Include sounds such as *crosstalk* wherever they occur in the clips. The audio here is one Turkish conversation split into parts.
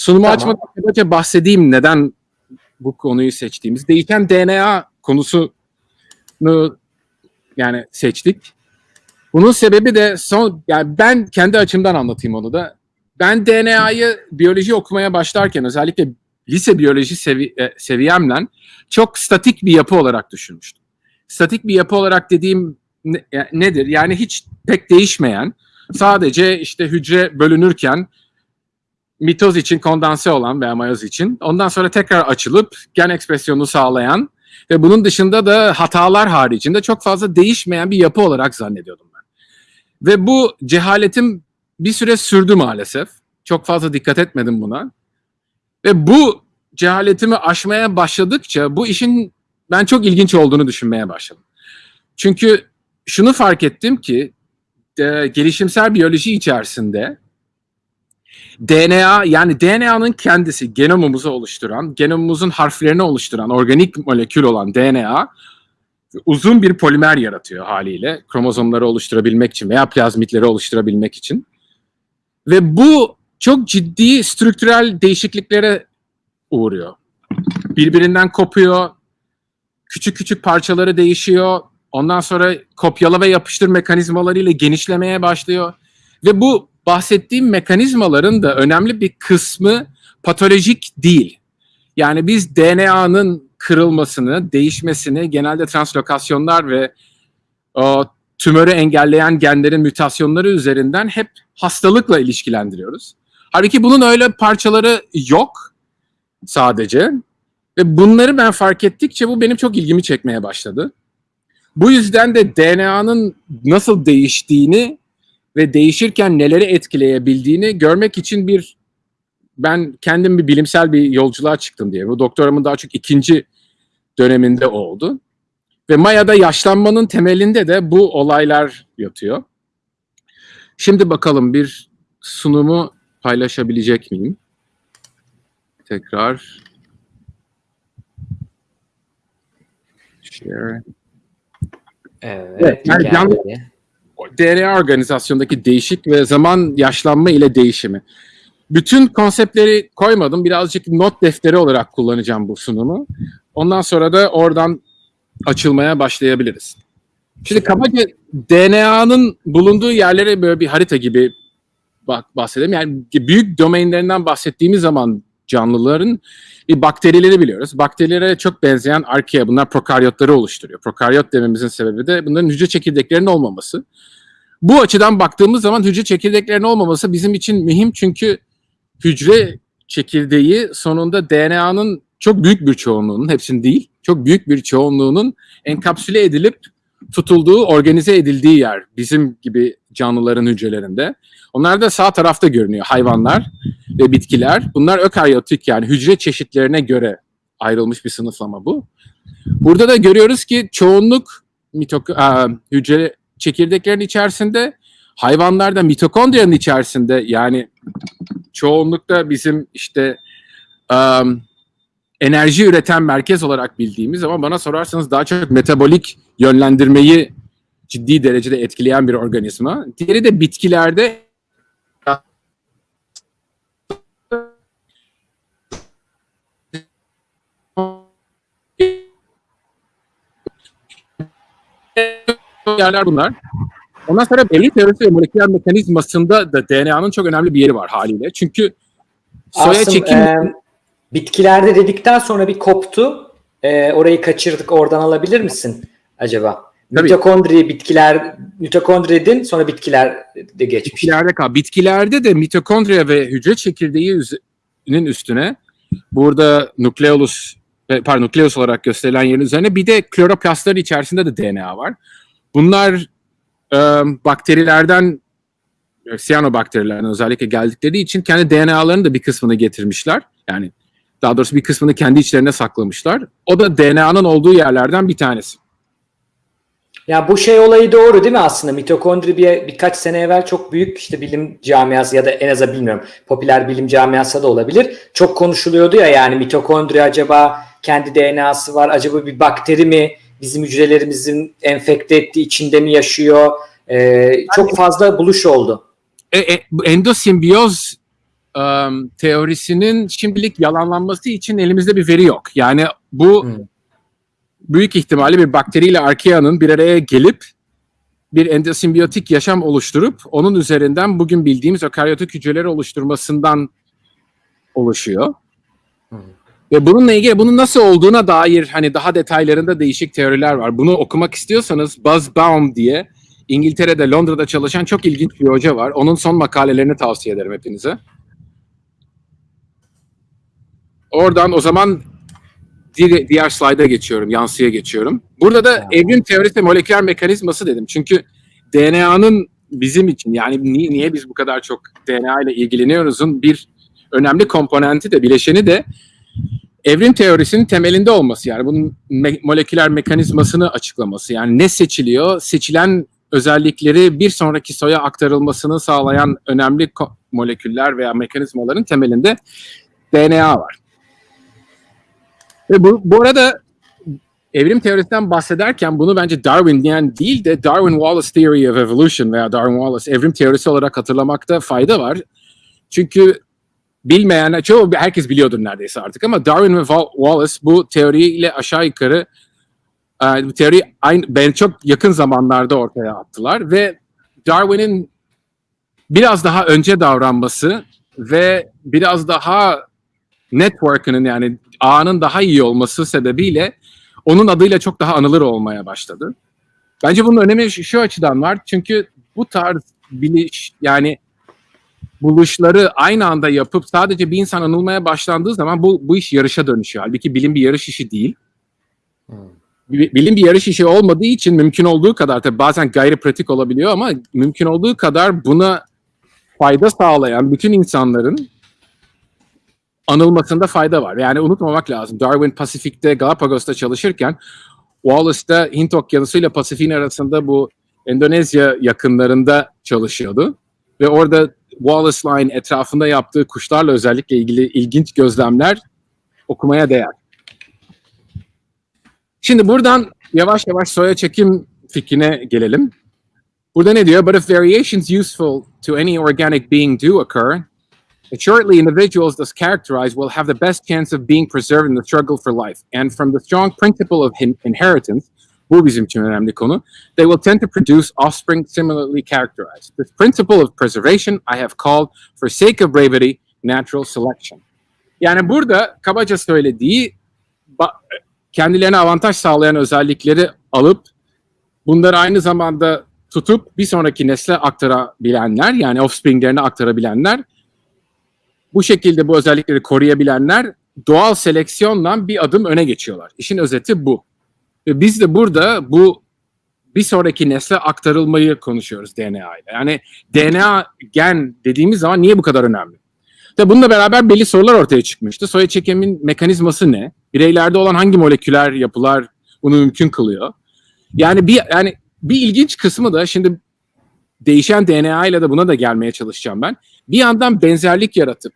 Sunumu Tamam. açmadan önce bahsedeyim neden bu konuyu seçtiğimiz. Değişen DNA konusunu yani seçtik. Bunun sebebi de son yani ben kendi açımdan anlatayım onu da. Ben DNA'yı biyoloji okumaya başlarken özellikle lise biyoloji sevi e, seviyemle çok statik bir yapı olarak düşünmüştüm. Statik bir yapı olarak dediğim ne- ya- nedir? Yani hiç pek değişmeyen, sadece işte hücre bölünürken mitoz için kondanse olan veya mayoz için ondan sonra tekrar açılıp gen ekspresyonunu sağlayan ve bunun dışında da hatalar haricinde çok fazla değişmeyen bir yapı olarak zannediyordum ben. Ve bu cehaletim bir süre sürdü maalesef. Çok fazla dikkat etmedim buna. Ve bu cehaletimi aşmaya başladıkça bu işin ben çok ilginç olduğunu düşünmeye başladım. Çünkü şunu fark ettim ki e, gelişimsel biyoloji içerisinde DNA yani DNA'nın kendisi genomumuzu oluşturan, genomumuzun harflerini oluşturan organik molekül olan DNA uzun bir polimer yaratıyor haliyle kromozomları oluşturabilmek için veya plazmitleri oluşturabilmek için. Ve bu çok ciddi strüktürel değişikliklere uğruyor. Birbirinden kopuyor, küçük küçük parçaları değişiyor. Ondan sonra kopyala ve yapıştır mekanizmalarıyla genişlemeye başlıyor. Ve bu bahsettiğim mekanizmaların da önemli bir kısmı patolojik değil. Yani biz DNA'nın kırılmasını, değişmesini genelde translokasyonlar ve o tümörü engelleyen genlerin mutasyonları üzerinden hep hastalıkla ilişkilendiriyoruz. Halbuki bunun öyle parçaları yok sadece. Ve bunları ben fark ettikçe bu benim çok ilgimi çekmeye başladı. Bu yüzden de DNA'nın nasıl değiştiğini ve değişirken neleri etkileyebildiğini görmek için bir ben kendim bir bilimsel bir yolculuğa çıktım diye. Bu doktoramın daha çok ikinci döneminde oldu. Ve Maya'da yaşlanmanın temelinde de bu olaylar yatıyor. Şimdi bakalım bir sunumu paylaşabilecek miyim? Tekrar share. Evet. Evet, yani geldi. DNA organizasyondaki değişik ve zaman yaşlanma ile değişimi. Bütün konseptleri koymadım. Birazcık not defteri olarak kullanacağım bu sunumu. Ondan sonra da oradan açılmaya başlayabiliriz. Şimdi kabaca DNA'nın bulunduğu yerlere böyle bir harita gibi bahsedelim. Yani büyük domainlerinden bahsettiğimiz zaman canlıların bir bakterileri biliyoruz. Bakterilere çok benzeyen arkea bunlar prokaryotları oluşturuyor. Prokaryot dememizin sebebi de bunların hücre çekirdeklerinin olmaması. Bu açıdan baktığımız zaman hücre çekirdeklerinin olmaması bizim için mühim çünkü hücre çekirdeği sonunda DNA'nın çok büyük bir çoğunluğunun, hepsinin değil, çok büyük bir çoğunluğunun enkapsüle edilip tutulduğu, organize edildiği yer bizim gibi canlıların hücrelerinde. Onlar da sağ tarafta görünüyor hayvanlar ve bitkiler. Bunlar ökaryotik yani hücre çeşitlerine göre ayrılmış bir sınıflama bu. Burada da görüyoruz ki çoğunluk mitok aa, hücre çekirdeklerin içerisinde, hayvanlarda mitokondriyanın içerisinde yani çoğunlukta bizim işte um, enerji üreten merkez olarak bildiğimiz ama bana sorarsanız daha çok metabolik yönlendirmeyi ciddi derecede etkileyen bir organizma. Diğeri de bitkilerde yerler bunlar. Ondan sonra belli teorisi ve moleküler mekanizmasında da DNA'nın çok önemli bir yeri var haliyle. Çünkü soya Asım, çekim e, bitkilerde dedikten sonra bir koptu. E, orayı kaçırdık. Oradan alabilir misin acaba? Tabii. Mitokondri bitkiler mitokondri dedin sonra bitkiler de geçmiş. bitkilerde kal. Bitkilerde de mitokondriya ve hücre çekirdeği üzerinin üstüne burada nukleolus e, pardon nukleus olarak gösterilen yerin üzerine bir de kloroplastların içerisinde de DNA var. Bunlar e, bakterilerden e, siyanobakterilerden özellikle geldikleri için kendi DNA'larının da bir kısmını getirmişler. Yani daha doğrusu bir kısmını kendi içlerine saklamışlar. O da DNA'nın olduğu yerlerden bir tanesi. Ya bu şey olayı doğru değil mi aslında? Mitokondri bir, birkaç sene evvel çok büyük işte bilim camiası ya da en azından bilmiyorum popüler bilim camiası da olabilir. Çok konuşuluyordu ya yani mitokondri acaba kendi DNA'sı var acaba bir bakteri mi bizim hücrelerimizin enfekte ettiği içinde mi yaşıyor? Ee, çok fazla buluş oldu. E, e, endosimbiyoz ım, teorisinin şimdilik yalanlanması için elimizde bir veri yok. Yani bu Hmm. Büyük ihtimalle bir bakteriyle arkeanın bir araya gelip bir endosimbiyotik yaşam oluşturup onun üzerinden bugün bildiğimiz ökaryotik hücreleri oluşturmasından oluşuyor. Ve bununla ilgili bunun nasıl olduğuna dair hani daha detaylarında değişik teoriler var. Bunu okumak istiyorsanız Buzz Baum diye İngiltere'de Londra'da çalışan çok ilginç bir hoca var. Onun son makalelerini tavsiye ederim hepinize. Oradan o zaman diğer, diğer slayda geçiyorum, yansıya geçiyorum. Burada da evrim teorisi moleküler mekanizması dedim. Çünkü DNA'nın bizim için yani ni- niye biz bu kadar çok DNA ile ilgileniyoruzun bir önemli komponenti de bileşeni de evrim teorisinin temelinde olması yani bunun me- moleküler mekanizmasını açıklaması yani ne seçiliyor seçilen özellikleri bir sonraki soya aktarılmasını sağlayan önemli moleküller veya mekanizmaların temelinde DNA var. Ve bu, bu arada evrim teorisinden bahsederken bunu bence Darwin diyen değil de Darwin Wallace Theory of Evolution veya Darwin Wallace evrim teorisi olarak hatırlamakta fayda var. Çünkü bilmeyen, çoğu herkes biliyordur neredeyse artık ama Darwin ve Wa- Wallace bu teoriyle aşağı yukarı e, bu teori aynı, ben çok yakın zamanlarda ortaya attılar ve Darwin'in biraz daha önce davranması ve biraz daha network'ının yani ağının daha iyi olması sebebiyle onun adıyla çok daha anılır olmaya başladı. Bence bunun önemi şu, açıdan var. Çünkü bu tarz biliş yani buluşları aynı anda yapıp sadece bir insan anılmaya başlandığı zaman bu, bu iş yarışa dönüşüyor. Halbuki bilim bir yarış işi değil. Hmm. Bi- Bilim bir yarış işi olmadığı için mümkün olduğu kadar tabii bazen gayri pratik olabiliyor ama mümkün olduğu kadar buna fayda sağlayan bütün insanların anılmasında fayda var. Yani unutmamak lazım. Darwin Pasifik'te Galapagos'ta çalışırken Wallace'da Hint Okyanusu ile Pasifik'in arasında bu Endonezya yakınlarında çalışıyordu. Ve orada Wallace Line etrafında yaptığı kuşlarla özellikle ilgili ilginç gözlemler okumaya değer. Şimdi buradan yavaş yavaş soya çekim fikrine gelelim. Burada ne diyor? But if variations useful to any organic being do occur, Shortly, individuals thus characterized will have the best chance of being preserved in the struggle for life. And from the strong principle of inheritance, bu bizim için önemli konu, they will tend to produce offspring similarly characterized. This principle of preservation I have called, for sake of brevity, natural selection. Yani burada kabaca söylediği kendilerine avantaj sağlayan özellikleri alıp bunları aynı zamanda tutup bir sonraki nesle aktarabilenler yani offspringlerine aktarabilenler bu şekilde bu özellikleri koruyabilenler doğal seleksiyonla bir adım öne geçiyorlar. İşin özeti bu. Ve biz de burada bu bir sonraki nesle aktarılmayı konuşuyoruz DNA ile. Yani DNA gen dediğimiz zaman niye bu kadar önemli? Tabi bununla beraber belli sorular ortaya çıkmıştı. Soya çekimin mekanizması ne? Bireylerde olan hangi moleküler yapılar bunu mümkün kılıyor? Yani bir yani bir ilginç kısmı da şimdi değişen DNA ile de buna da gelmeye çalışacağım ben. Bir yandan benzerlik yaratıp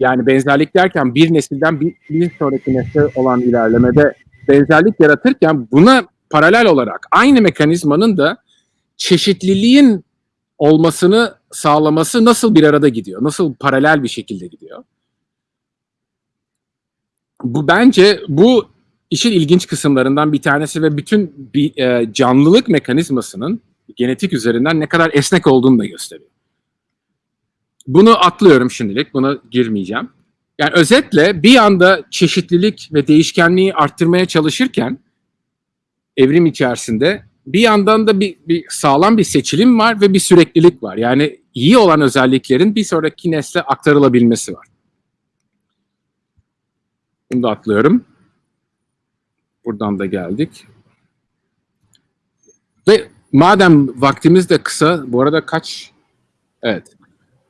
yani benzerlik derken bir nesilden bir, bir sonraki nesle olan ilerlemede benzerlik yaratırken buna paralel olarak aynı mekanizmanın da çeşitliliğin olmasını sağlaması nasıl bir arada gidiyor? Nasıl paralel bir şekilde gidiyor? Bu bence bu işin ilginç kısımlarından bir tanesi ve bütün bir e, canlılık mekanizmasının genetik üzerinden ne kadar esnek olduğunu da gösteriyor. Bunu atlıyorum şimdilik, buna girmeyeceğim. Yani özetle bir anda çeşitlilik ve değişkenliği arttırmaya çalışırken evrim içerisinde bir yandan da bir, bir sağlam bir seçilim var ve bir süreklilik var. Yani iyi olan özelliklerin bir sonraki nesle aktarılabilmesi var. Bunu da atlıyorum. Buradan da geldik. Madem vaktimiz de kısa, bu arada kaç? Evet.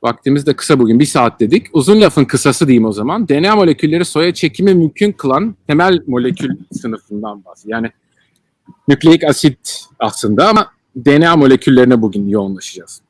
Vaktimiz de kısa bugün, bir saat dedik. Uzun lafın kısası diyeyim o zaman. DNA molekülleri soya çekimi mümkün kılan temel molekül *laughs* sınıfından bahsediyor. Yani nükleik asit aslında ama DNA moleküllerine bugün yoğunlaşacağız.